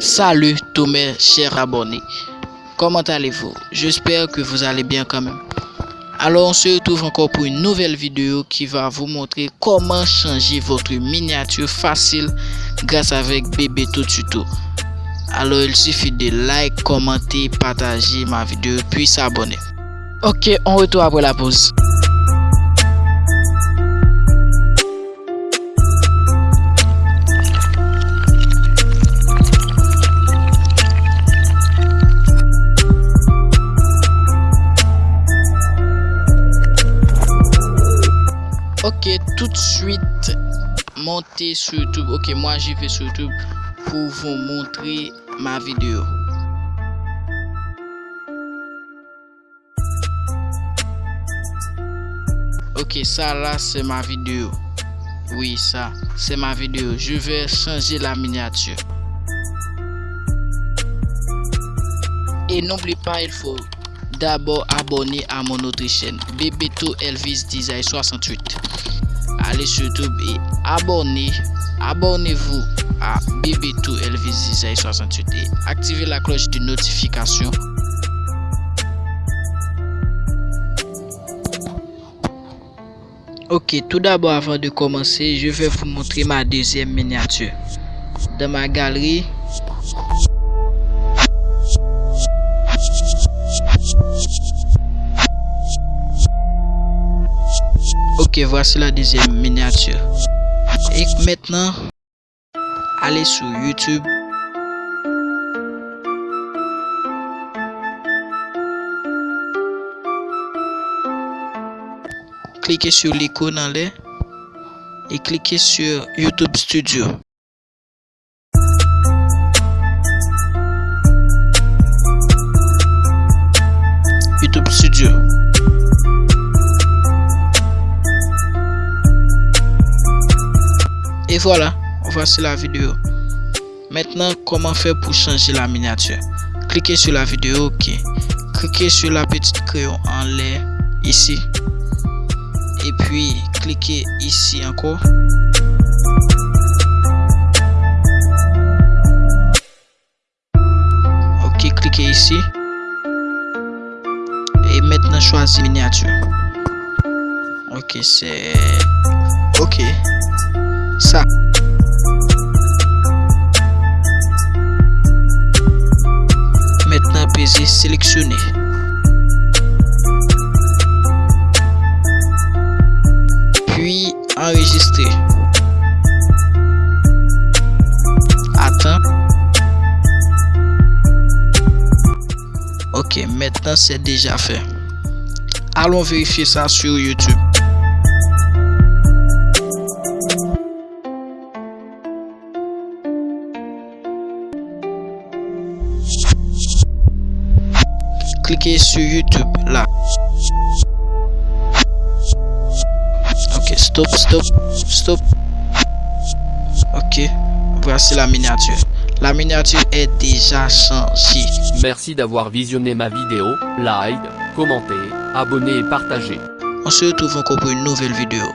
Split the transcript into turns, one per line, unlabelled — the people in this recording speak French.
Salut tous mes chers abonnés. Comment allez-vous? J'espère que vous allez bien quand même. Alors on se retrouve encore pour une nouvelle vidéo qui va vous montrer comment changer votre miniature facile grâce avec bébé tout tuto. Alors il suffit de like, commenter, partager ma vidéo puis s'abonner. Ok, on retourne après la pause. Tout de suite, montez sur YouTube. Ok, moi j'y vais sur YouTube pour vous montrer ma vidéo. Ok, ça là c'est ma vidéo. Oui, ça c'est ma vidéo. Je vais changer la miniature. Et n'oublie pas, il faut d'abord abonner à mon autre chaîne Bebeto Elvis Design 68 sur YouTube et abonnez abonnez-vous à Bebeto Elvis Design 68 et activez la cloche de notification. Ok tout d'abord avant de commencer je vais vous montrer ma deuxième miniature dans ma galerie Ok, voici la deuxième miniature. Et maintenant, allez sur YouTube. Cliquez sur l'icône en l'air et cliquez sur YouTube Studio. Voilà, voici la vidéo. Maintenant, comment faire pour changer la miniature? Cliquez sur la vidéo, ok. Cliquez sur la petite crayon en l'air, ici. Et puis, cliquez ici encore. Ok, cliquez ici. Et maintenant, choisissez miniature. Ok, c'est... Ok. Ça. Maintenant, pesez sélectionner. Puis, enregistrer. Attends. Ok, maintenant c'est déjà fait. Allons vérifier ça sur YouTube. Cliquez sur YouTube là. Ok, stop, stop, stop. Ok, voici la miniature. La miniature est déjà changée.
Merci d'avoir visionné ma vidéo. Like, commentez, abonnez et partagez.
On se retrouve encore pour une nouvelle vidéo.